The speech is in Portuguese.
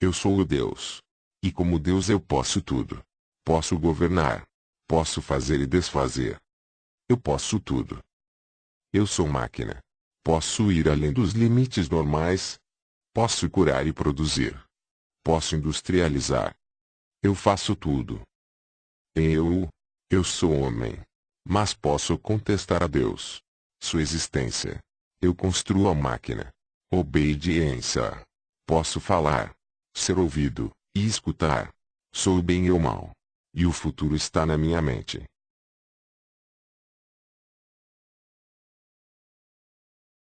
Eu sou o Deus. E como Deus eu posso tudo. Posso governar. Posso fazer e desfazer. Eu posso tudo. Eu sou máquina. Posso ir além dos limites normais. Posso curar e produzir. Posso industrializar. Eu faço tudo. Eu, eu sou homem. Mas posso contestar a Deus. Sua existência. Eu construo a máquina. Obediência. Posso falar. Ser ouvido, e escutar. Sou o bem e o mal. E o futuro está na minha mente.